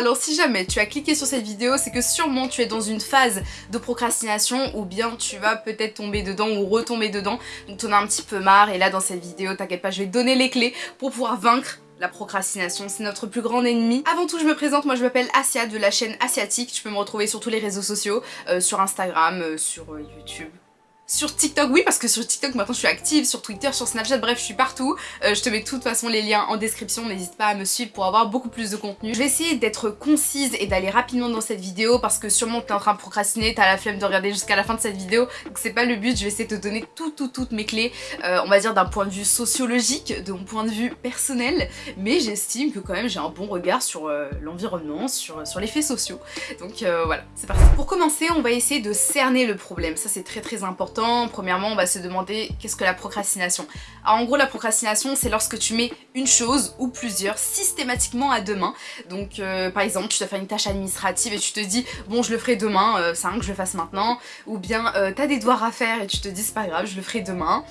Alors si jamais tu as cliqué sur cette vidéo, c'est que sûrement tu es dans une phase de procrastination ou bien tu vas peut-être tomber dedans ou retomber dedans. Donc tu en as un petit peu marre et là dans cette vidéo, t'inquiète pas, je vais te donner les clés pour pouvoir vaincre la procrastination, c'est notre plus grand ennemi. Avant tout, je me présente, moi je m'appelle Asia de la chaîne Asiatique. Tu peux me retrouver sur tous les réseaux sociaux, euh, sur Instagram, euh, sur euh, YouTube, sur TikTok, oui, parce que sur TikTok, maintenant, je suis active, sur Twitter, sur Snapchat, bref, je suis partout. Euh, je te mets de toute façon les liens en description, n'hésite pas à me suivre pour avoir beaucoup plus de contenu. Je vais essayer d'être concise et d'aller rapidement dans cette vidéo, parce que sûrement t'es en train de procrastiner, t'as la flemme de regarder jusqu'à la fin de cette vidéo, donc c'est pas le but, je vais essayer de te donner tout, tout, toutes mes clés, euh, on va dire d'un point de vue sociologique, de mon point de vue personnel, mais j'estime que quand même j'ai un bon regard sur euh, l'environnement, sur, sur les faits sociaux. Donc voilà, c'est parti. Pour commencer, on va essayer de cerner le problème, ça c'est très très important Premièrement, on va se demander qu'est-ce que la procrastination. Alors en gros, la procrastination, c'est lorsque tu mets une chose ou plusieurs systématiquement à demain. Donc euh, par exemple, tu dois faire une tâche administrative et tu te dis bon, je le ferai demain, euh, c'est un que je le fasse maintenant. Ou bien euh, t'as des devoirs à faire et tu te dis c'est pas grave, je le ferai demain.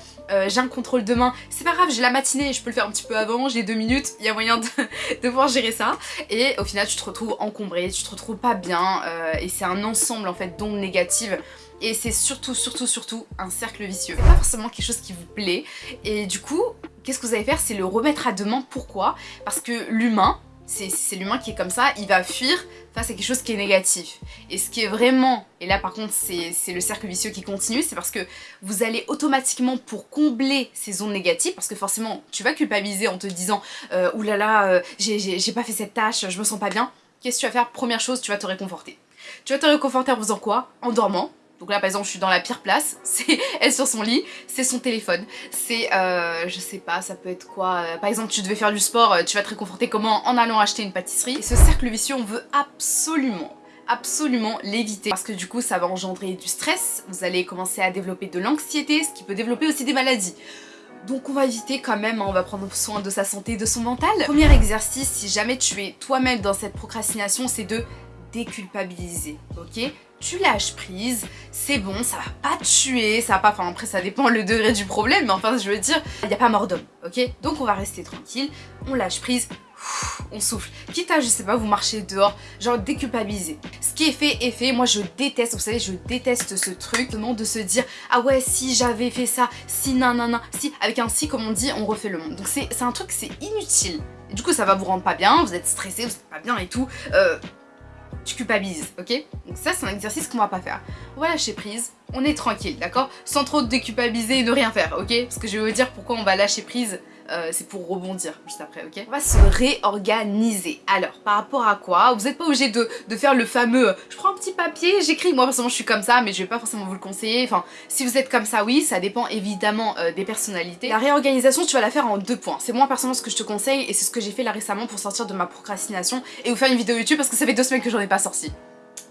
j'ai un contrôle demain, c'est pas grave, j'ai la matinée, je peux le faire un petit peu avant, j'ai deux minutes, il y a moyen de, de, pouvoir gérer ça. Et au final, tu te retrouves encombré, tu te retrouves pas bien et c'est un ensemble en fait d'ondes négatives et c'est surtout, surtout, surtout un cercle vicieux. C'est pas forcément quelque chose qui vous plaît et du coup, qu'est-ce que vous allez faire? C'est le remettre à demain. Pourquoi? Parce que l'humain, c'est l'humain qui est comme ça, il va fuir face à quelque chose qui est négatif. Et ce qui est vraiment, et là par contre c'est le cercle vicieux qui continue, c'est parce que vous allez automatiquement pour combler ces zones négatives, parce que forcément tu vas culpabiliser en te disant euh, oulala euh, j'ai pas fait cette tâche, je me sens pas bien. Qu'est-ce que tu vas faire? Première chose, tu vas te réconforter. Tu vas te réconforter en faisant quoi? En dormant, donc là par exemple je suis dans la pire place, c'est elle sur son lit, c'est son téléphone, c'est euh, je sais pas ça peut être quoi, euh, par exemple tu devais faire du sport, euh, tu vas te réconforter comment en allant acheter une pâtisserie. Et ce cercle vicieux on veut absolument absolument l'éviter parce que du coup ça va engendrer du stress, vous allez commencer à développer de l'anxiété, ce qui peut développer aussi des maladies. Donc on va éviter quand même, hein, on va prendre soin de sa santé, de son mental. Premier exercice, si jamais tu es toi-même dans cette procrastination, c'est de déculpabiliser, ok? Tu lâches prise, c'est bon, ça va pas tuer, ça va pas, enfin après ça dépend le degré du problème, mais enfin je veux dire, il n'y a pas mort d'homme, ok? Donc on va rester tranquille, on lâche prise, on souffle. Quitte à, je sais pas, vous marchez dehors, genre déculpabiliser. Ce qui est fait est fait, moi je déteste, vous savez, je déteste ce truc, de se dire, ah ouais, si j'avais fait ça, si nanana, si, avec un si comme on dit, on refait le monde. Donc c'est un truc, c'est inutile. du coup ça va vous rendre pas bien, vous êtes stressé, vous êtes pas bien et tout. Euh, tu culpabilises, ok? Donc ça c'est un exercice qu'on va pas faire. On va lâcher prise, on est tranquille, d'accord? Sans trop déculpabiliser et ne rien faire, ok? Parce que je vais vous dire pourquoi on va lâcher prise euh, c'est pour rebondir juste après, ok? On va se réorganiser. Alors, par rapport à quoi? Vous n'êtes pas obligé de, faire le fameux « je prends un petit papier, j'écris ». Moi, forcément, je suis comme ça, mais je vais pas forcément vous le conseiller. Enfin, si vous êtes comme ça, oui, ça dépend évidemment euh, des personnalités. La réorganisation, tu vas la faire en deux points. C'est moi, personnellement, ce que je te conseille, et c'est ce que j'ai fait là récemment pour sortir de ma procrastination et vous faire une vidéo YouTube parce que ça fait deux semaines que j'en ai pas sorti.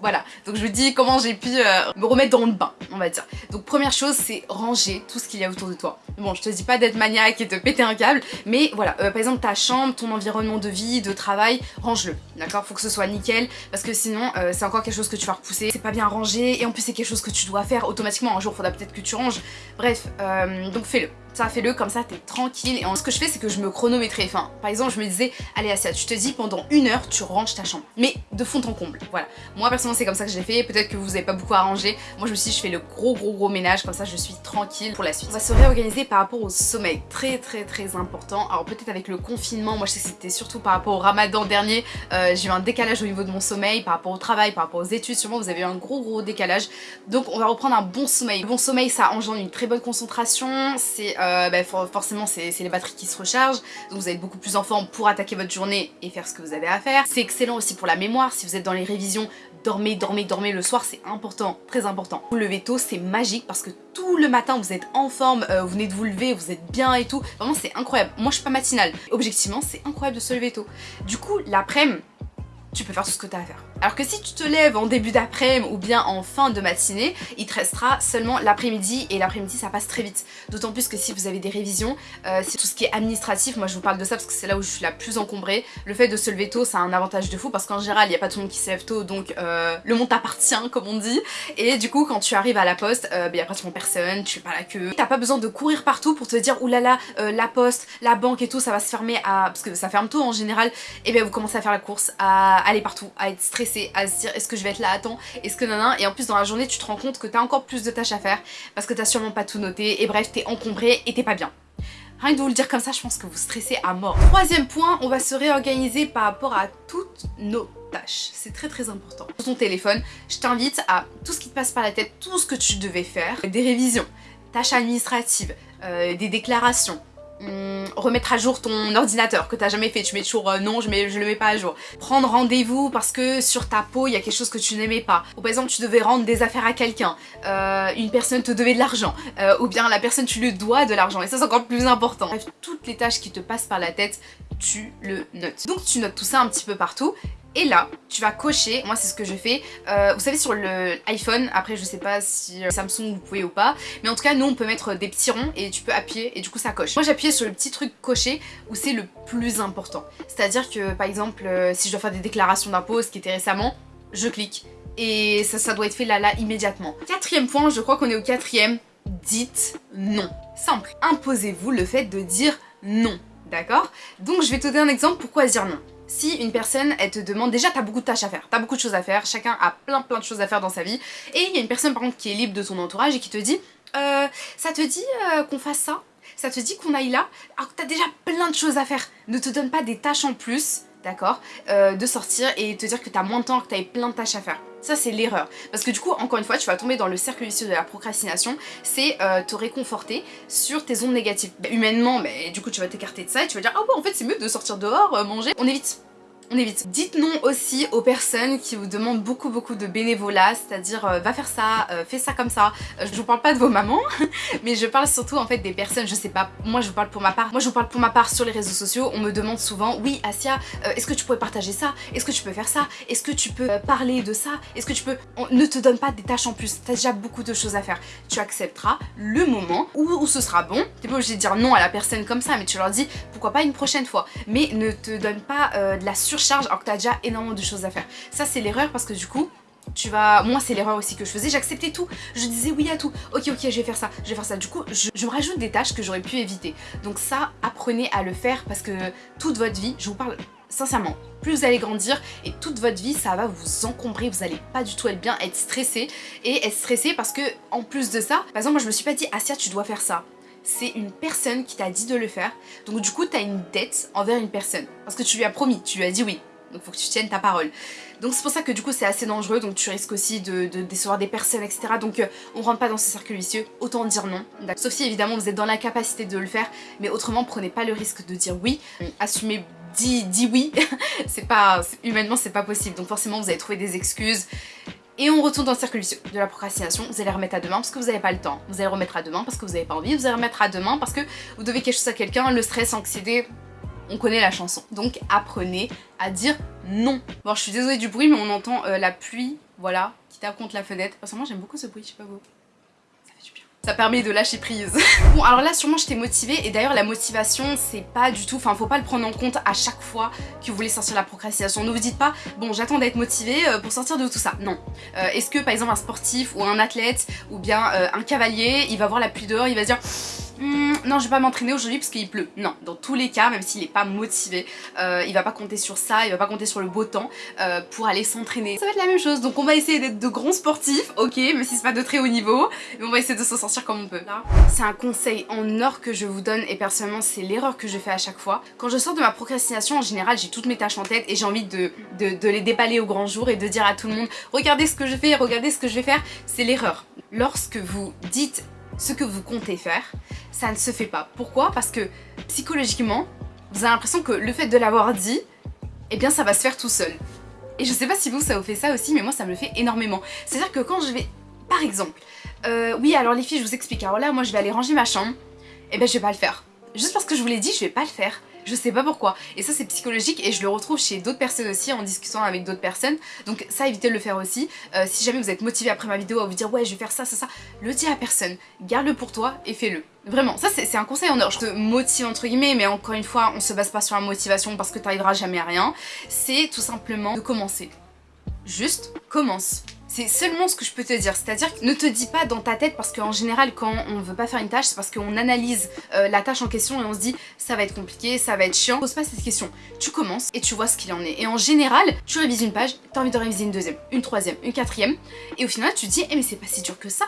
Voilà, donc je vous dis comment j'ai pu euh, me remettre dans le bain, on va dire. Donc première chose, c'est ranger tout ce qu'il y a autour de toi. Bon, je te dis pas d'être maniaque et de péter un câble, mais voilà, euh, par exemple ta chambre, ton environnement de vie, de travail, range-le, d'accord? Faut que ce soit nickel, parce que sinon euh, c'est encore quelque chose que tu vas repousser, c'est pas bien rangé, et en plus c'est quelque chose que tu dois faire automatiquement, un jour faudra peut-être que tu ranges, bref, donc fais-le ça fais-le comme ça t'es tranquille. Et ce que je fais c'est que je me chronométrais. Enfin par exemple je me disais allez Asia tu te dis pendant une heure tu ranges ta chambre. Mais de fond en comble voilà. Moi personnellement c'est comme ça que j'ai fait. Peut-être que vous avez pas beaucoup à ranger moi je me suis dit je fais le gros gros gros ménage. Comme ça je suis tranquille pour la suite. On va se réorganiser par rapport au sommeil. Très très très important. Alors peut-être avec le confinement. Moi je sais que c'était surtout par rapport au ramadan dernier. Euh, j'ai eu un décalage au niveau de mon sommeil par rapport au travail par rapport aux études. Sûrement vous avez eu un gros gros décalage. Donc on va reprendre un bon sommeil. Bon sommeil ça engendre une très bonne concentration. C'est euh, euh, bah, forcément c'est les batteries qui se rechargent, donc vous êtes beaucoup plus en forme pour attaquer votre journée et faire ce que vous avez à faire. C'est excellent aussi pour la mémoire, si vous êtes dans les révisions, dormez, dormez, dormez le soir, c'est important, très important. Vous levez tôt, c'est magique parce que tout le matin vous êtes en forme, euh, vous venez de vous lever, vous êtes bien et tout, vraiment c'est incroyable. Moi je suis pas matinale, objectivement c'est incroyable de se lever tôt. Du coup l'après-midi, tu peux faire tout ce que tu as à faire Alors que si tu te lèves en début d'après-midi ou bien en fin de matinée, il te restera seulement l'après-midi et l'après-midi ça passe très vite. D'autant plus que si vous avez des révisions, euh, c'est tout ce qui est administratif, moi je vous parle de ça parce que c'est là où je suis la plus encombrée. Le fait de se lever tôt ça a un avantage de fou parce qu'en général il n'y a pas tout le monde qui se lève tôt donc euh, le monde t'appartient comme on dit. Et du coup quand tu arrives à la poste, il n'y a pratiquement personne, tu fais pas la queue. T'as pas besoin de courir partout pour te dire oulala la poste, la banque et tout ça va se fermer à... parce que ça ferme tôt en général. Et bien vous commencez à faire la course, à aller partout, à être stressé à se dire est-ce que je vais être là à temps, est-ce que nan et en plus dans la journée tu te rends compte que t'as encore plus de tâches à faire parce que t'as sûrement pas tout noté et bref t'es encombré et t'es pas bien. Rien que de vous le dire comme ça, je pense que vous stressez à mort. Troisième point, on va se réorganiser par rapport à toutes nos tâches. C'est très très important. Sur ton téléphone, je t'invite à tout ce qui te passe par la tête, tout ce que tu devais faire, des révisions, tâches administratives, euh, des déclarations, Hum, remettre à jour ton ordinateur que t'as jamais fait, tu mets toujours euh, non, je, mets, le mets pas à jour. Prendre rendez-vous parce que sur ta peau il y a quelque chose que tu n'aimais pas. Ou par exemple tu devais rendre des affaires à quelqu'un, euh, une personne te devait de l'argent, euh, ou bien la personne tu lui dois de l'argent, et ça c'est encore plus important. Toutes les tâches qui te passent par la tête, tu le notes. Donc tu notes tout ça un petit peu partout, et là, tu vas cocher, moi c'est ce que je fais, euh, vous savez sur le iPhone, après je sais pas si euh, Samsung vous pouvez ou pas, mais en tout cas nous on peut mettre des petits ronds et tu peux appuyer et du coup ça coche. Moi j'appuyais sur le petit truc coché où c'est le plus important. C'est-à-dire que par exemple euh, si je dois faire des déclarations d'impôts, ce qui était récemment, je clique et ça, ça doit être fait là là immédiatement. Quatrième point, je crois qu'on est au quatrième, dites non. Simple, imposez-vous le fait de dire non, d'accord? Donc je vais te donner un exemple pourquoi dire non si une personne elle te demande, déjà t'as beaucoup de tâches à faire, t'as beaucoup de choses à faire, chacun a plein plein de choses à faire dans sa vie, et il y a une personne par contre qui est libre de ton entourage et qui te dit euh, ça te dit euh, qu'on fasse ça? Ça te dit qu'on aille là? Alors que t'as déjà plein de choses à faire, ne te donne pas des tâches en plus, d'accord euh, De sortir et te dire que t'as moins de temps, que t'avais plein de tâches à faire. Ça c'est l'erreur. Parce que du coup, encore une fois, tu vas tomber dans le cercle vicieux de la procrastination, c'est euh, te réconforter sur tes ondes négatives. Bah, humainement, mais du coup tu vas t'écarter de ça et tu vas dire « Ah bon, en fait c'est mieux de sortir dehors, euh, manger. » On évite on évite. Dites non aussi aux personnes qui vous demandent beaucoup beaucoup de bénévolat, c'est-à-dire euh, va faire ça, euh, fais ça comme ça. Euh, je vous parle pas de vos mamans, mais je parle surtout en fait des personnes, je sais pas, moi je vous parle pour ma part. Moi je vous parle pour ma part sur les réseaux sociaux, on me demande souvent, oui Asia, est-ce que tu pourrais partager ça? Est-ce que tu peux faire ça? Est-ce que tu peux parler de ça? Est-ce que tu peux... ne te donne pas des tâches en plus, t'as déjà beaucoup de choses à faire. Tu accepteras le moment où, ce sera bon. T'es pas obligé de dire non à la personne comme ça, mais tu leur dis pourquoi pas une prochaine fois. Mais ne te donne pas de la sur charge alors que t'as déjà énormément de choses à faire. Ça c'est l'erreur parce que du coup tu vas... Moi c'est l'erreur aussi que je faisais, j'acceptais tout, je disais oui à tout, ok ok je vais faire ça, je vais faire ça, du coup je, me rajoute des tâches que j'aurais pu éviter. Donc ça, apprenez à le faire parce que toute votre vie, je vous parle sincèrement, plus vous allez grandir et toute votre vie ça va vous encombrer, vous allez pas du tout être bien, être stressé. Et être stressé parce que en plus de ça, par exemple moi je me suis pas dit Asia tu dois faire ça, c'est une personne qui t'a dit de le faire donc du coup t'as une dette envers une personne parce que tu lui as promis, tu lui as dit oui donc faut que tu tiennes ta parole. Donc c'est pour ça que du coup c'est assez dangereux, donc tu risques aussi de, décevoir des personnes, etc. Donc euh, on rentre pas dans ce cercle vicieux, autant dire non. Sauf si évidemment vous êtes dans la capacité de le faire, mais autrement prenez pas le risque de dire oui. Assumez, dis, dis oui, c'est pas, humainement c'est pas possible. Donc forcément vous allez trouver des excuses. Et on retourne dans le cercle vicieux de la procrastination. Vous allez remettre à demain parce que vous n'avez pas le temps. Vous allez remettre à demain parce que vous n'avez pas envie. Vous allez remettre à demain parce que vous devez quelque chose à quelqu'un. Le stress, l'anxiété, on connaît la chanson. Donc apprenez à dire non. Bon, je suis désolée du bruit, mais on entend euh, la pluie, voilà, qui tape contre la fenêtre. Moi j'aime beaucoup ce bruit, je sais pas vous. Ça fait du bien. Ça permet de lâcher prise. bon, alors là, sûrement, j'étais motivée. Et d'ailleurs, la motivation, c'est pas du tout... Enfin, faut pas le prendre en compte à chaque fois que vous voulez sortir la procrastination. Ne vous dites pas, bon, j'attends d'être motivée euh, pour sortir de tout ça. Non. Euh, est-ce que, par exemple, un sportif ou un athlète ou bien un cavalier, il va voir la pluie dehors, il va se dire Hmm, non je vais pas m'entraîner aujourd'hui parce qu'il pleut. Non, dans tous les cas, même s'il est pas motivé, euh, il va pas compter sur ça, il va pas compter sur le beau temps euh, pour aller s'entraîner. Ça va être la même chose, donc on va essayer d'être de grands sportifs, ok, même si c'est pas de très haut niveau, on va essayer de s'en sortir comme on peut. C'est un conseil en or que je vous donne et personnellement c'est l'erreur que je fais à chaque fois. Quand je sors de ma procrastination, en général j'ai toutes mes tâches en tête et j'ai envie de, de, de les déballer au grand jour et de dire à tout le monde regardez ce que je fais, regardez ce que je vais faire, c'est l'erreur. Lorsque vous dites ce que vous comptez faire, ça ne se fait pas. Pourquoi? Parce que psychologiquement, vous avez l'impression que le fait de l'avoir dit, eh bien ça va se faire tout seul. Et je sais pas si vous ça vous fait ça aussi, mais moi ça me le fait énormément. C'est-à-dire que quand je vais, par exemple, euh, oui alors les filles je vous explique, alors là moi je vais aller ranger ma chambre, eh ben je vais pas le faire. Juste parce que je vous l'ai dit, je vais pas le faire. Je sais pas pourquoi. Et ça c'est psychologique et je le retrouve chez d'autres personnes aussi en discutant avec d'autres personnes. Donc ça évitez de le faire aussi. Euh, si jamais vous êtes motivé après ma vidéo à vous dire ouais je vais faire ça, ça, ça, le dis à personne. Garde-le pour toi et fais-le. Vraiment, ça c'est un conseil en or. Je te motive entre guillemets, mais encore une fois, on se base pas sur la motivation parce que t'arriveras jamais à rien. C'est tout simplement de commencer. Juste commence. C'est seulement ce que je peux te dire, c'est-à-dire ne te dis pas dans ta tête parce qu'en général quand on veut pas faire une tâche c'est parce qu'on analyse euh, la tâche en question et on se dit ça va être compliqué, ça va être chiant. Pose pas cette question, tu commences et tu vois ce qu'il en est. Et en général, tu révises une page, t'as envie de réviser une deuxième, une troisième, une quatrième et au final tu te dis eh mais c'est pas si dur que ça.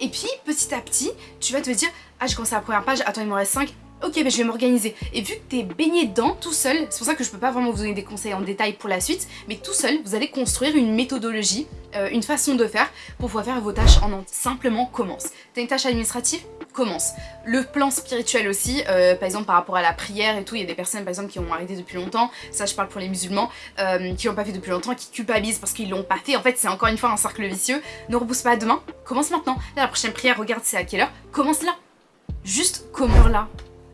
Et puis petit à petit, tu vas te dire ah j'ai commencé la première page, attends il me reste 5, ok mais je vais m'organiser. Et vu que t'es baigné dedans tout seul, c'est pour ça que je peux pas vraiment vous donner des conseils en détail pour la suite, mais tout seul vous allez construire une méthodologie, euh, une façon de faire pour pouvoir faire vos tâches en Simplement commence. T'as une tâche administrative Commence. Le plan spirituel aussi, euh, par exemple par rapport à la prière et tout, il y a des personnes par exemple qui ont arrêté depuis longtemps, ça je parle pour les musulmans, euh, qui l'ont pas fait depuis longtemps, qui culpabilisent parce qu'ils l'ont pas fait. En fait c'est encore une fois un cercle vicieux. Ne repousse pas demain, commence maintenant. Là la prochaine prière, regarde c'est à quelle heure, commence là. Juste commence là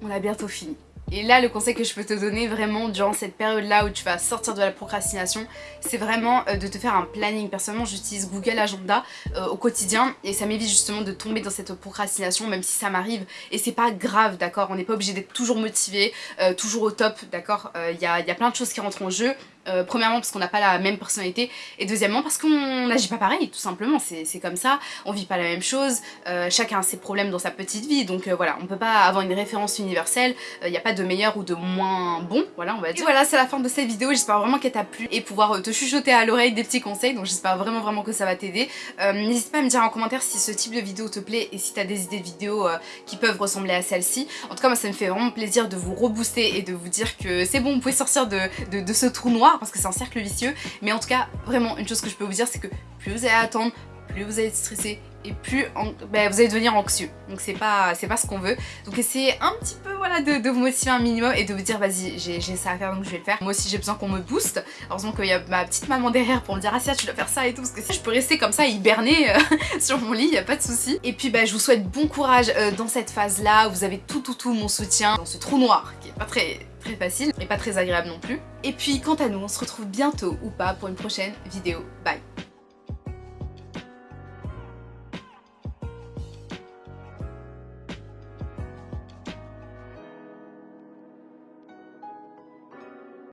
on a bientôt fini. Et là, le conseil que je peux te donner vraiment durant cette période-là où tu vas sortir de la procrastination, c'est vraiment euh, de te faire un planning. Personnellement, j'utilise Google Agenda euh, au quotidien et ça m'évite justement de tomber dans cette procrastination, même si ça m'arrive. Et c'est pas grave, d'accord? On n'est pas obligé d'être toujours motivé, euh, toujours au top, d'accord? Il y a, y a plein de choses qui rentrent en jeu. Euh, premièrement parce qu'on n'a pas la même personnalité et deuxièmement parce qu'on n'agit pas pareil tout simplement. C'est comme ça, on vit pas la même chose, euh, chacun a ses problèmes dans sa petite vie. Donc euh, voilà on peut pas avoir une référence universelle, il n'y a pas de meilleur ou de moins bon voilà on va dire. Et voilà c'est la fin de cette vidéo, j'espère vraiment qu'elle t'a plu. Et pouvoir te chuchoter à l'oreille des petits conseils. Donc j'espère vraiment vraiment que ça va t'aider. N'hésite pas à me dire en commentaire si ce type de vidéo te plaît et si t'as des idées de vidéos qui peuvent ressembler à celle-ci. En tout cas moi ça me fait vraiment plaisir de vous rebooster et de vous dire que c'est bon vous pouvez sortir de, de ce trou noir parce que c'est un cercle vicieux. Mais en tout cas, vraiment, une chose que je peux vous dire, c'est que plus vous allez attendre, plus vous allez être stressé et plus ben, vous allez devenir anxieux. Donc c'est pas, pas ce qu'on veut. Donc essayez un petit peu voilà, de, vous motiver un minimum et de vous dire vas-y j'ai ça à faire donc je vais le faire. Moi aussi j'ai besoin qu'on me booste. Heureusement qu'il y a ma petite maman derrière pour me dire ah tu dois faire ça et tout parce que si je peux rester comme ça hiberner euh, sur mon lit, il a pas de souci. Et puis bah, je vous souhaite bon courage euh, dans cette phase là. Vous avez tout tout tout mon soutien dans ce trou noir qui est pas très très facile et pas très agréable non plus. Et puis quant à nous, on se retrouve bientôt ou pas pour une prochaine vidéo. Bye